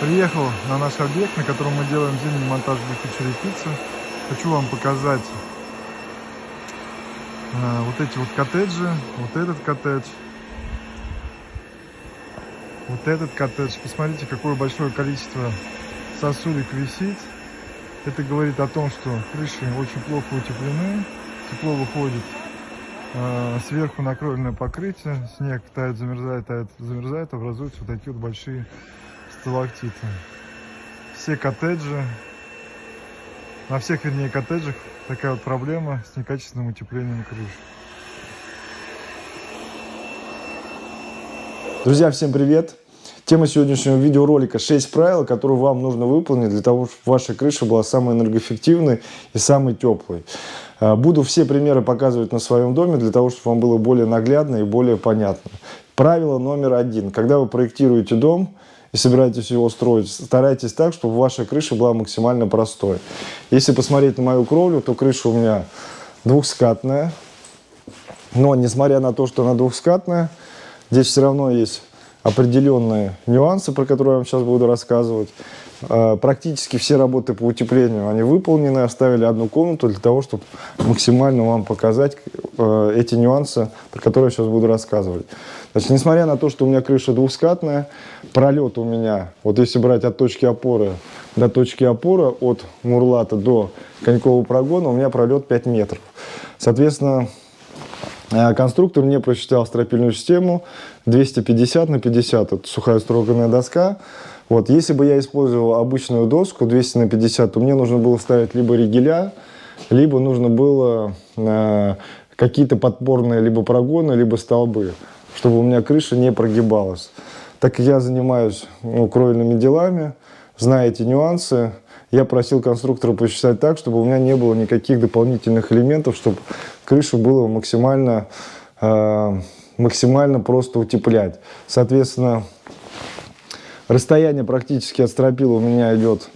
Приехал на наш объект, на котором мы делаем зимний монтаж блока черепицы. Хочу вам показать э, вот эти вот коттеджи, вот этот коттедж, вот этот коттедж. Посмотрите, какое большое количество сосулек висит. Это говорит о том, что крыши очень плохо утеплены, тепло выходит э, сверху накровельное покрытие, снег тает, замерзает, тает, замерзает, образуются вот такие вот большие сталактиты. Все коттеджи, на всех, вернее, коттеджах такая вот проблема с некачественным утеплением крыш. Друзья, всем привет! Тема сегодняшнего видеоролика 6 правил, которые вам нужно выполнить для того, чтобы ваша крыша была самой энергоэффективной и самой теплой. А, буду все примеры показывать на своем доме, для того, чтобы вам было более наглядно и более понятно. Правило номер один. Когда вы проектируете дом, и собираетесь его строить, старайтесь так, чтобы ваша крыша была максимально простой. Если посмотреть на мою кровлю, то крыша у меня двухскатная. Но, несмотря на то, что она двухскатная, здесь все равно есть определенные нюансы, про которые я вам сейчас буду рассказывать. А, практически все работы по утеплению, они выполнены, оставили одну комнату для того, чтобы максимально вам показать э, эти нюансы, про которые я сейчас буду рассказывать. Значит, несмотря на то, что у меня крыша двухскатная, пролет у меня, вот если брать от точки опоры до точки опоры, от мурлата до конькового прогона, у меня пролет 5 метров. Соответственно, э, конструктор мне просчитал стропильную систему 250 на 50, это сухая строганная доска, вот, если бы я использовал обычную доску 200 на 50, то мне нужно было ставить либо ригеля, либо нужно было э, какие-то подпорные либо прогоны, либо столбы, чтобы у меня крыша не прогибалась. Так я занимаюсь ну, кровельными делами, зная эти нюансы, я просил конструктора посчитать так, чтобы у меня не было никаких дополнительных элементов, чтобы крышу было максимально, э, максимально просто утеплять. Соответственно, Расстояние практически от стропила у меня идет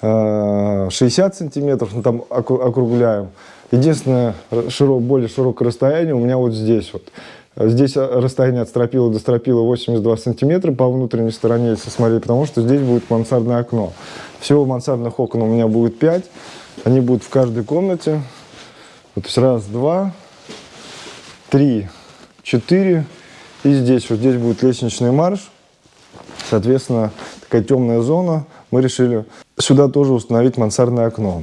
60 э, сантиметров, ну, там округляем. Единственное, широк, более широкое расстояние у меня вот здесь вот. Здесь расстояние от стропила до стропила 82 сантиметра по внутренней стороне, если смотреть, потому что здесь будет мансардное окно. Всего мансардных окон у меня будет 5. Они будут в каждой комнате. Вот, то есть раз, два, три, четыре. И здесь, вот здесь будет лестничный марш. Соответственно, такая темная зона. Мы решили сюда тоже установить мансардное окно.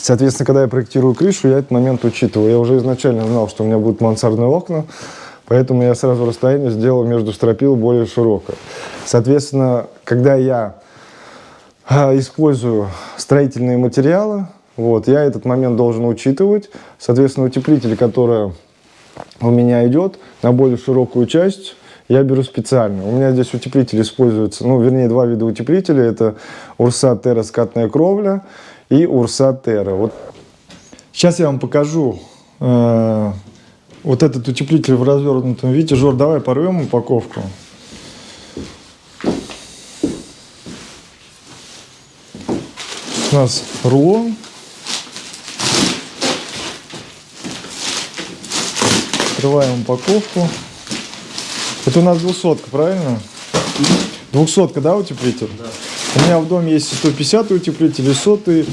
Соответственно, когда я проектирую крышу, я этот момент учитываю. Я уже изначально знал, что у меня будут мансардные окна, поэтому я сразу расстояние сделал между стропил более широкое. Соответственно, когда я а, использую строительные материалы, вот, я этот момент должен учитывать. Соответственно, утеплитель, который у меня идет на более широкую часть, я беру специально. У меня здесь утеплитель используется, ну, вернее, два вида утеплителя. Это Урса Терра скатная кровля и Урса Терра. Вот. Сейчас я вам покажу э, вот этот утеплитель в развернутом виде. Жор, давай порвем упаковку. У нас рулон. Открываем упаковку. Это у нас двухсотка, правильно? Двухсотка, да, утеплитель? Да. У меня в доме есть 150 утеплитель, и сотый,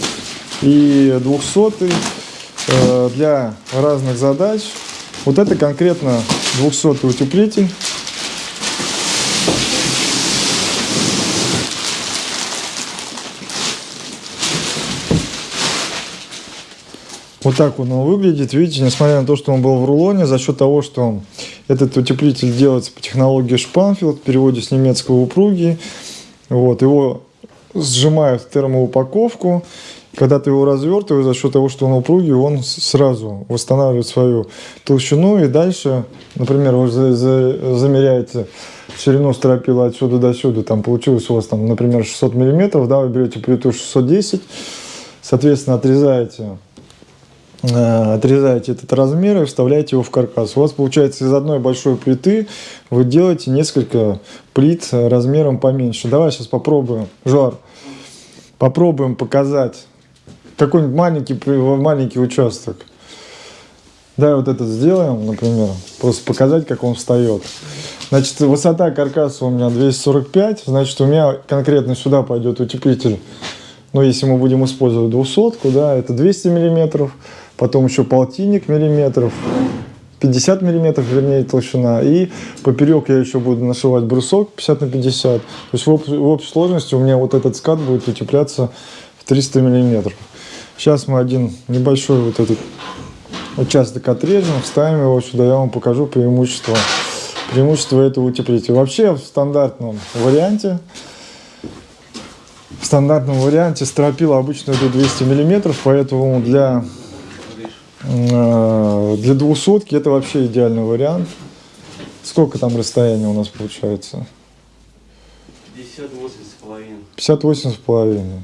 и двухсотый э, для разных задач. Вот это конкретно 200 утеплитель. Вот так он выглядит. Видите, несмотря на то, что он был в рулоне, за счет того, что этот утеплитель делается по технологии Шпанфилд, в переводе с немецкого упруги. Вот, его сжимают термоупаковку. Когда ты его развертываешь, за счет того, что он упругий, он сразу восстанавливает свою толщину. И дальше, например, вы замеряете ширину стропила отсюда до сюда. Там получилось у вас, там, например, 600 миллиметров. Да, вы берете плиту 610. Соответственно, отрезаете Э, отрезаете этот размер и вставляете его в каркас. У вас получается из одной большой плиты вы делаете несколько плит размером поменьше. Давай сейчас попробуем. Жар, попробуем показать какой-нибудь маленький, маленький участок. Давай вот этот сделаем, например, просто показать, как он встает. Значит, высота каркаса у меня 245, значит, у меня конкретно сюда пойдет утеплитель. Но если мы будем использовать двухсотку, да, это 200 миллиметров, потом еще полтинник миллиметров, 50 миллиметров, вернее, толщина. И поперек я еще буду нашивать брусок 50 на 50. То есть в, об, в общей сложности у меня вот этот скат будет утепляться в 300 миллиметров. Сейчас мы один небольшой вот этот участок отрежем, вставим его сюда, я вам покажу преимущество, преимущество этого утеплителя. Вообще в стандартном варианте, в стандартном варианте стропила обычно до 200 миллиметров, поэтому для, Э, для двухсотки это вообще идеальный вариант. Сколько там расстояние у нас получается? 58,5. 58,5.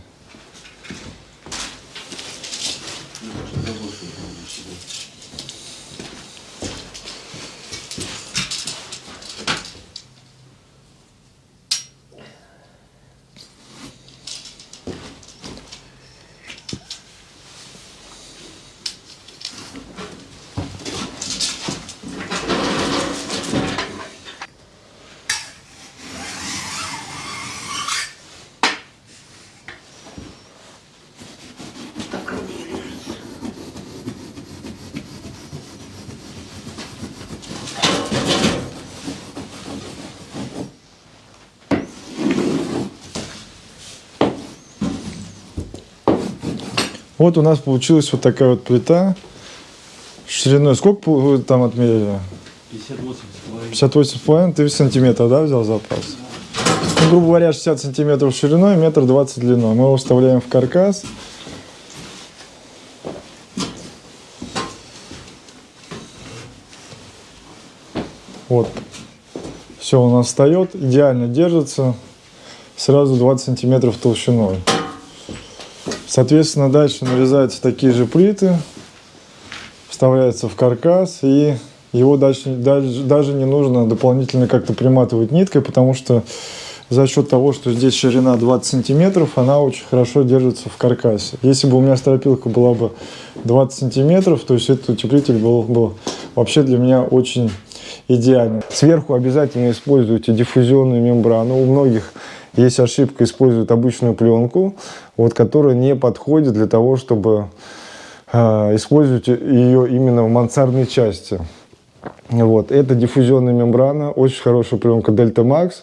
Вот у нас получилась вот такая вот плита шириной. Сколько вы там отмерили? 58 с половиной. 58 с половиной, ты сантиметров, да, взял запас? Ну, грубо говоря, 60 сантиметров шириной, метр двадцать длиной. Мы его вставляем в каркас. Вот. Все у нас встает, идеально держится. Сразу 20 сантиметров толщиной. Соответственно, дальше нарезаются такие же плиты, вставляется в каркас, и его дальше, даже, даже не нужно дополнительно как-то приматывать ниткой, потому что за счет того, что здесь ширина 20 сантиметров, она очень хорошо держится в каркасе. Если бы у меня стропилка была бы 20 сантиметров, то есть этот утеплитель был бы вообще для меня очень идеальный. Сверху обязательно используйте диффузионную мембрану. У многих есть ошибка, используют обычную пленку, вот, которая не подходит для того, чтобы э, использовать ее именно в мансардной части. Вот. Это диффузионная мембрана, очень хорошая пленка Delta Max,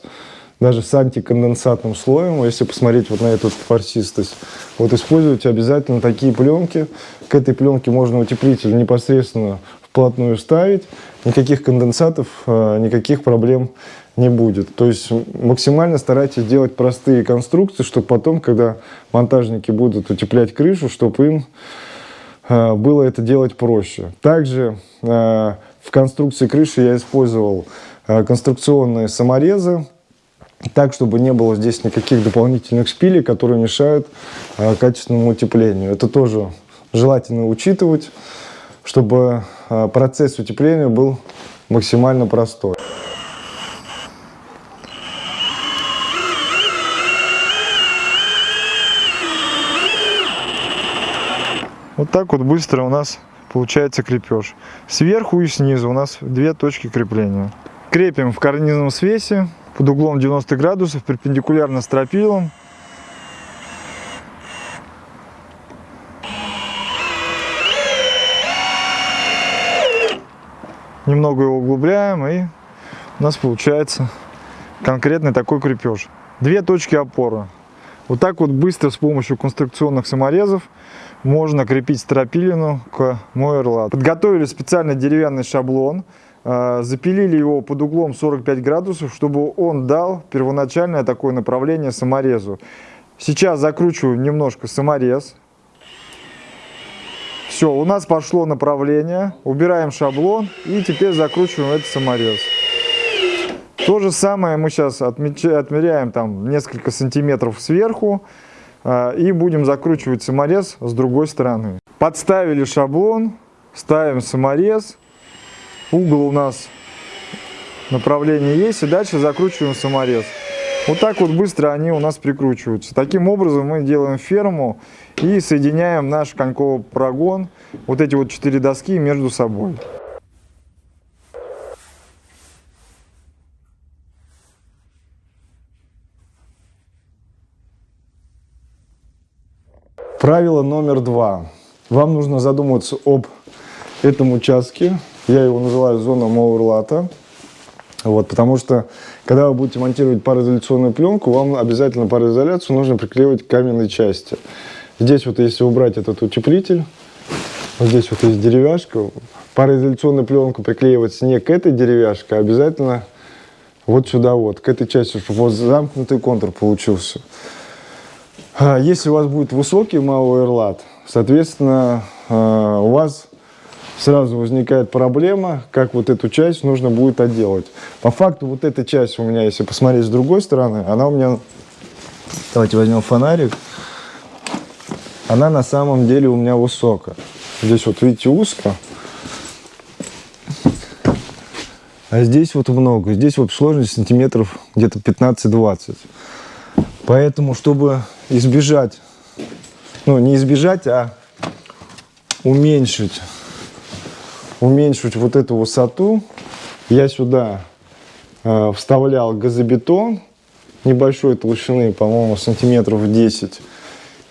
даже с антиконденсатным слоем, если посмотреть вот на эту форсистость. Вот используйте обязательно такие пленки. К этой пленке можно утеплитель непосредственно вплотную ставить, никаких конденсатов, э, никаких проблем не будет. То есть максимально старайтесь делать простые конструкции, чтобы потом, когда монтажники будут утеплять крышу, чтобы им э, было это делать проще. Также э, в конструкции крыши я использовал конструкционные саморезы, так, чтобы не было здесь никаких дополнительных шпилей, которые мешают качественному утеплению. Это тоже желательно учитывать чтобы а, процесс утепления был максимально простой. Вот так вот быстро у нас получается крепеж. Сверху и снизу у нас две точки крепления. Крепим в карнизном свесе под углом 90 градусов, перпендикулярно стропилам. немного его углубляем, и у нас получается конкретный такой крепеж. Две точки опоры. Вот так вот быстро с помощью конструкционных саморезов можно крепить стропилину к Мойерлат. Подготовили специальный деревянный шаблон, э, запилили его под углом 45 градусов, чтобы он дал первоначальное такое направление саморезу. Сейчас закручиваю немножко саморез, все, у нас пошло направление, убираем шаблон и теперь закручиваем этот саморез. То же самое мы сейчас отмеряем там несколько сантиметров сверху и будем закручивать саморез с другой стороны. Подставили шаблон, ставим саморез, угол у нас направление есть и дальше закручиваем саморез. Вот так вот быстро они у нас прикручиваются. Таким образом мы делаем ферму и соединяем наш коньковый прогон, вот эти вот четыре доски между собой. Правило номер два. Вам нужно задуматься об этом участке. Я его называю зона Мауэрлата. Вот, потому что, когда вы будете монтировать пароизоляционную пленку, вам обязательно пароизоляцию нужно приклеивать к каменной части. Здесь вот, если убрать этот утеплитель, вот здесь вот есть деревяшка, пароизоляционную пленку приклеивать не к этой деревяшке, а обязательно вот сюда вот, к этой части, чтобы вот замкнутый контур получился. А Если у вас будет высокий Мауэрлат, соответственно, а, у вас сразу возникает проблема, как вот эту часть нужно будет отделать. По факту вот эта часть у меня, если посмотреть с другой стороны, она у меня, давайте возьмем фонарик, она на самом деле у меня высокая. Здесь вот видите узко, а здесь вот много. Здесь вот сложность сантиметров где-то 15-20. Поэтому, чтобы избежать, ну не избежать, а уменьшить уменьшить вот эту высоту, я сюда э, вставлял газобетон небольшой толщины, по-моему, сантиметров 10.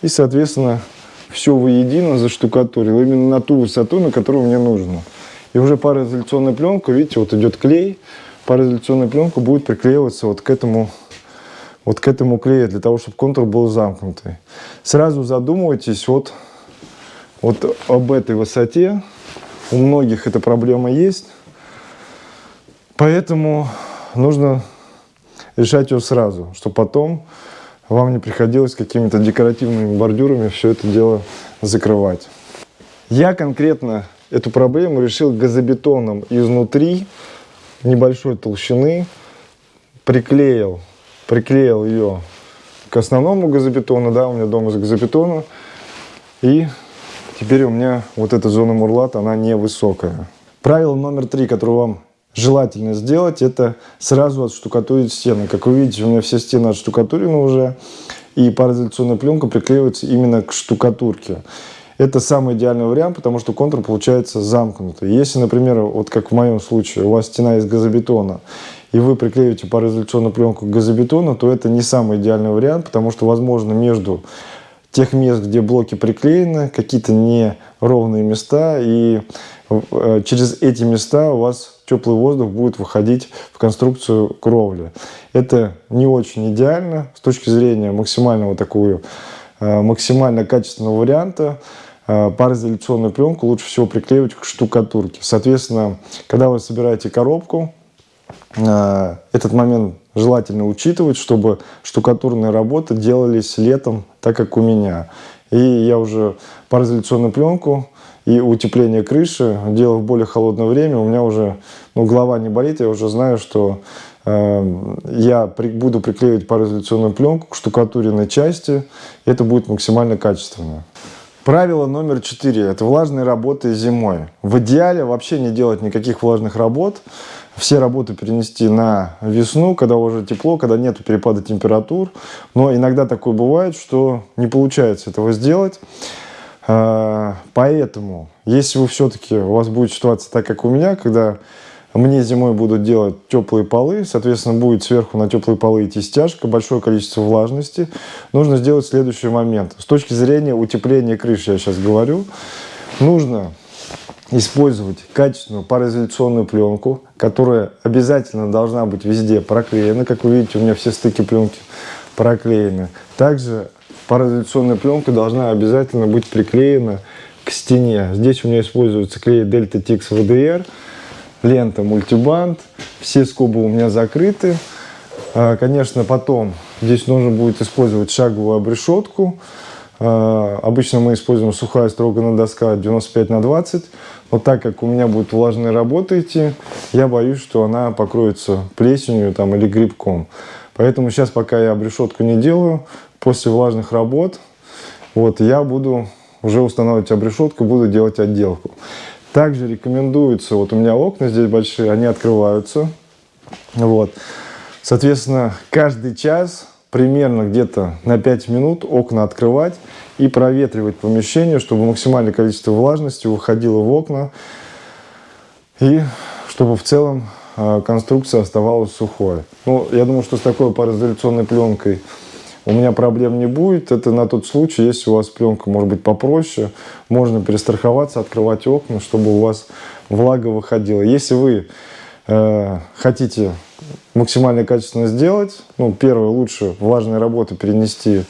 И, соответственно, все воедино заштукатурил именно на ту высоту, на которую мне нужно. И уже пароизоляционная пленка, видите, вот идет клей, пароизоляционная пленка будет приклеиваться вот к этому вот к этому клею, для того, чтобы контур был замкнутый. Сразу задумывайтесь вот, вот об этой высоте, у многих эта проблема есть. Поэтому нужно решать ее сразу, чтобы потом вам не приходилось какими-то декоративными бордюрами все это дело закрывать. Я конкретно эту проблему решил газобетоном изнутри небольшой толщины, приклеил, приклеил ее к основному газобетону, да, у меня дом из газобетона, и Теперь у меня вот эта зона мурлата, она невысокая. Правило номер три, которое вам желательно сделать, это сразу отштукатурить стены. Как вы видите, у меня все стены отштукатурены уже, и пароизоляционная пленка приклеивается именно к штукатурке. Это самый идеальный вариант, потому что контур получается замкнутый. Если, например, вот как в моем случае, у вас стена из газобетона, и вы приклеиваете пароизоляционную пленку к газобетону, то это не самый идеальный вариант, потому что, возможно, между тех мест, где блоки приклеены, какие-то неровные места, и э, через эти места у вас теплый воздух будет выходить в конструкцию кровли. Это не очень идеально с точки зрения максимального такого, э, максимально качественного варианта. Э, пароизоляционную пленку лучше всего приклеивать к штукатурке. Соответственно, когда вы собираете коробку, этот момент желательно учитывать, чтобы штукатурные работы делались летом, так как у меня. И я уже пароизоляционную пленку и утепление крыши делал в более холодное время. У меня уже ну, голова не болит, я уже знаю, что э, я при, буду приклеивать пароизоляционную пленку к штукатуренной части. Это будет максимально качественно. Правило номер четыре – это влажные работы зимой. В идеале вообще не делать никаких влажных работ все работы перенести на весну, когда уже тепло, когда нет перепада температур. Но иногда такое бывает, что не получается этого сделать. А, поэтому, если вы все-таки, у вас будет ситуация так, как у меня, когда мне зимой будут делать теплые полы, соответственно, будет сверху на теплые полы идти стяжка, большое количество влажности, нужно сделать следующий момент. С точки зрения утепления крыши, я сейчас говорю, нужно использовать качественную пароизоляционную пленку, которая обязательно должна быть везде проклеена. Как вы видите, у меня все стыки пленки проклеены. Также пароизоляционная пленка должна обязательно быть приклеена к стене. Здесь у меня используется клей Delta Tix VDR, лента мультибанд, все скобы у меня закрыты. А, конечно, потом здесь нужно будет использовать шаговую обрешетку. А, обычно мы используем сухая строганная доска 95 на 20. Но так как у меня будет влажная работа идти, я боюсь, что она покроется плесенью там, или грибком. Поэтому сейчас, пока я обрешетку не делаю, после влажных работ, вот, я буду уже устанавливать обрешетку, буду делать отделку. Также рекомендуется, вот у меня окна здесь большие, они открываются. Вот. Соответственно, каждый час примерно где-то на 5 минут окна открывать и проветривать помещение, чтобы максимальное количество влажности выходило в окна и чтобы в целом э, конструкция оставалась сухой. Ну, я думаю, что с такой пароизоляционной пленкой у меня проблем не будет. Это на тот случай, если у вас пленка может быть попроще, можно перестраховаться, открывать окна, чтобы у вас влага выходила. Если вы э, хотите максимально качественно сделать, ну, первое, лучше влажные работы перенести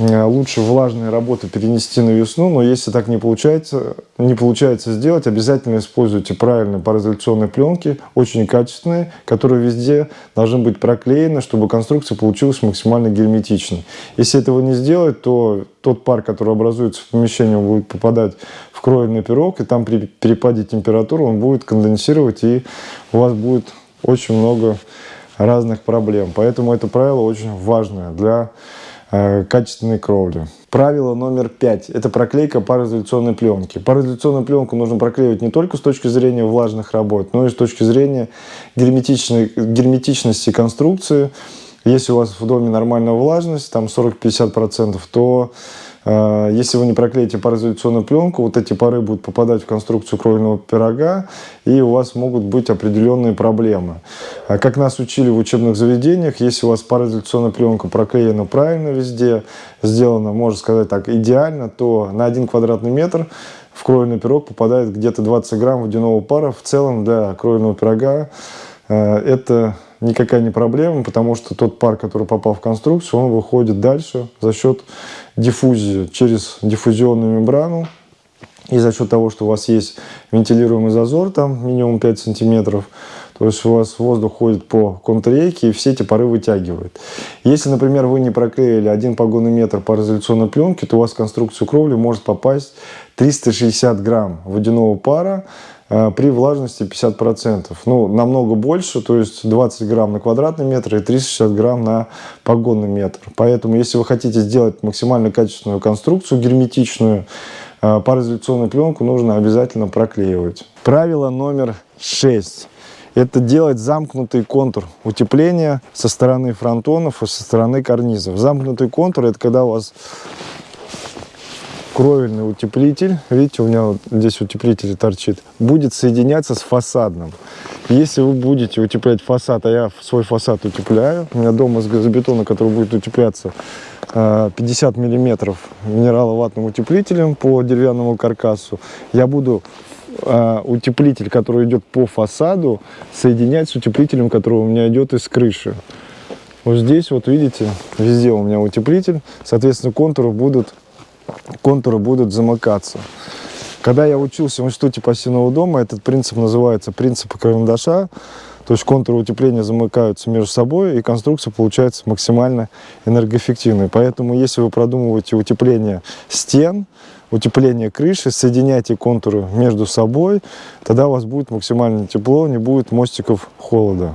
Э, лучше влажные работы перенести на весну, но если так не получается, не получается сделать, обязательно используйте правильные пароизоляционные пленки, очень качественные, которые везде должны быть проклеены, чтобы конструкция получилась максимально герметичной. Если этого не сделать, то тот пар, который образуется в помещении, он будет попадать в кровельный пирог, и там при перепаде температуры он будет конденсировать, и у вас будет очень много разных проблем. Поэтому это правило очень важное для Э, качественной кровли. Правило номер пять – это проклейка пароизоляционной пленки. Пароизоляционную пленку нужно проклеивать не только с точки зрения влажных работ, но и с точки зрения герметичной, герметичности конструкции. Если у вас в доме нормальная влажность, там 40-50%, то если вы не проклеите пароизоляционную пленку, вот эти пары будут попадать в конструкцию кровельного пирога, и у вас могут быть определенные проблемы. А как нас учили в учебных заведениях, если у вас пароизоляционная пленка проклеена правильно везде, сделана, можно сказать так, идеально, то на один квадратный метр в кровельный пирог попадает где-то 20 грамм водяного пара. В целом для кровельного пирога а, это никакая не проблема, потому что тот пар, который попал в конструкцию, он выходит дальше за счет диффузии через диффузионную мембрану. И за счет того, что у вас есть вентилируемый зазор, там минимум 5 сантиметров, то есть у вас воздух ходит по контррейке и все эти пары вытягивает. Если, например, вы не проклеили один погонный метр пароизоляционной пленки, то у вас в конструкцию кровли может попасть 360 грамм водяного пара, при влажности 50%. Ну, намного больше, то есть 20 грамм на квадратный метр и 360 грамм на погонный метр. Поэтому, если вы хотите сделать максимально качественную конструкцию, герметичную, э, пароизоляционную пленку нужно обязательно проклеивать. Правило номер 6. Это делать замкнутый контур утепления со стороны фронтонов и со стороны карнизов. Замкнутый контур – это когда у вас кровельный утеплитель, видите, у меня вот здесь утеплитель торчит, будет соединяться с фасадным. Если вы будете утеплять фасад, а я свой фасад утепляю, у меня дома с газобетона, который будет утепляться 50 э, миллиметров минераловатным утеплителем по деревянному каркасу, я буду э, утеплитель, который идет по фасаду, соединять с утеплителем, который у меня идет из крыши. Вот здесь, вот видите, везде у меня утеплитель, соответственно, контуры будут контуры будут замыкаться. Когда я учился в институте пассивного дома, этот принцип называется принцип карандаша. То есть контуры утепления замыкаются между собой, и конструкция получается максимально энергоэффективной. Поэтому, если вы продумываете утепление стен, утепление крыши, соединяйте контуры между собой, тогда у вас будет максимально тепло, не будет мостиков холода.